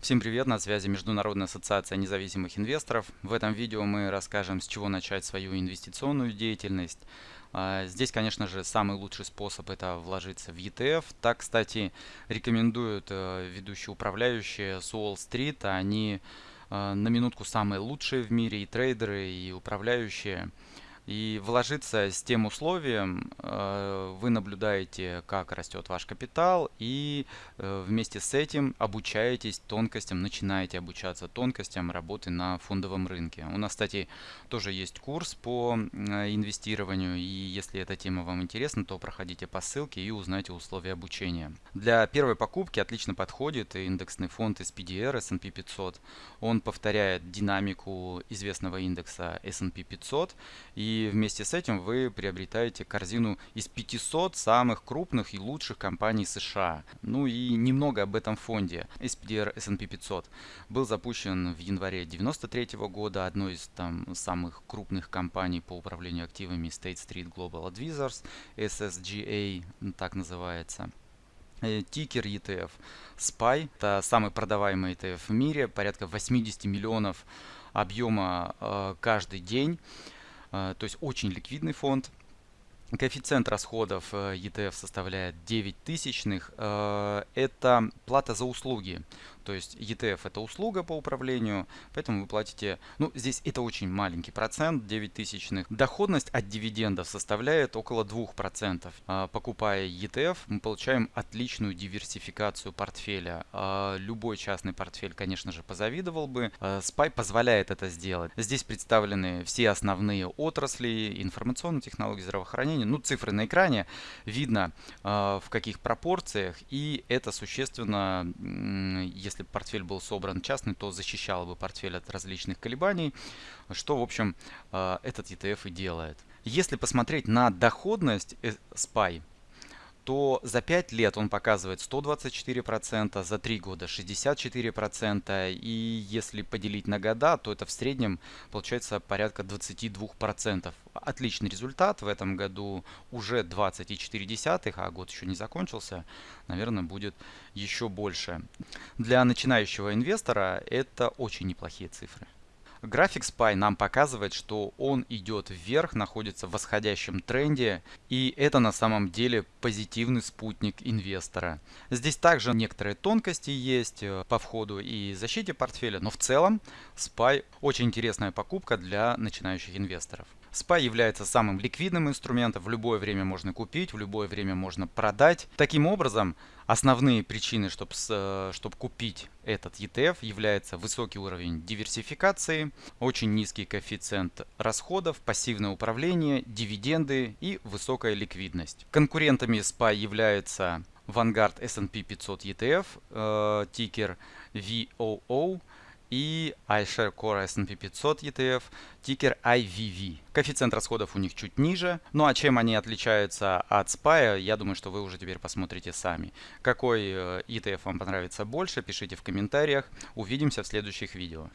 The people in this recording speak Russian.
Всем привет, на связи Международная ассоциация независимых инвесторов. В этом видео мы расскажем, с чего начать свою инвестиционную деятельность. А, здесь, конечно же, самый лучший способ это вложиться в ETF. Так, кстати, рекомендуют э, ведущие управляющие с Уолл-стрит. Они э, на минутку самые лучшие в мире и трейдеры, и управляющие. И вложиться с тем условием, э, вы наблюдаете, как растет ваш капитал, и э, вместе с этим обучаетесь тонкостям, начинаете обучаться тонкостям работы на фондовом рынке. У нас, кстати, тоже есть курс по э, инвестированию, и если эта тема вам интересна, то проходите по ссылке и узнайте условия обучения. Для первой покупки отлично подходит индексный фонд SPDR S&P 500. Он повторяет динамику известного индекса S&P 500 и вместе с этим вы приобретаете корзину из 500 самых крупных и лучших компаний США. Ну и немного об этом фонде. SPDR S&P 500 был запущен в январе 93 года, одной из там самых крупных компаний по управлению активами State Street Global Advisors, SSGA, так называется. Э, тикер ETF SPY, это самый продаваемый ETF в мире, порядка 80 миллионов объема э, каждый день. А, то есть очень ликвидный фонд. Коэффициент расходов ETF э, составляет 9 тысячных. Э, это плата за услуги. То есть ETF это услуга по управлению, поэтому вы платите, ну здесь это очень маленький процент, 9 тысячных. Доходность от дивидендов составляет около 2%. А, покупая ETF, мы получаем отличную диверсификацию портфеля. А, любой частный портфель, конечно же, позавидовал бы. SPY позволяет это сделать. Здесь представлены все основные отрасли, информационные технологии здравоохранения. Ну, цифры на экране, видно в каких пропорциях, и это существенно, если портфель был собран частный, то защищало бы портфель от различных колебаний, что, в общем, э, этот ETF и делает. Если посмотреть на доходность SPY, то за 5 лет он показывает 124%, за 3 года 64%, и если поделить на года, то это в среднем получается порядка 22%. Отличный результат, в этом году уже 20,4, а год еще не закончился, наверное, будет еще больше. Для начинающего инвестора это очень неплохие цифры. График SPY нам показывает, что он идет вверх, находится в восходящем тренде, и это на самом деле позитивный спутник инвестора. Здесь также некоторые тонкости есть э, по входу и защите портфеля, но в целом SPY очень интересная покупка для начинающих инвесторов. SPY является самым ликвидным инструментом, в любое время можно купить, в любое время можно продать. Таким образом, основные причины, чтобы, э, чтобы купить этот ETF, является высокий уровень диверсификации, очень низкий коэффициент расходов, пассивное управление, дивиденды и высокая ликвидность. Конкурентами SPY являются Vanguard S&P 500 ETF, э, тикер VOO, и iShare Core S&P 500 ETF, тикер IVV. Коэффициент расходов у них чуть ниже. Ну а чем они отличаются от SPY, я думаю, что вы уже теперь посмотрите сами. Какой э, ETF вам понравится больше, пишите в комментариях. Увидимся в следующих видео.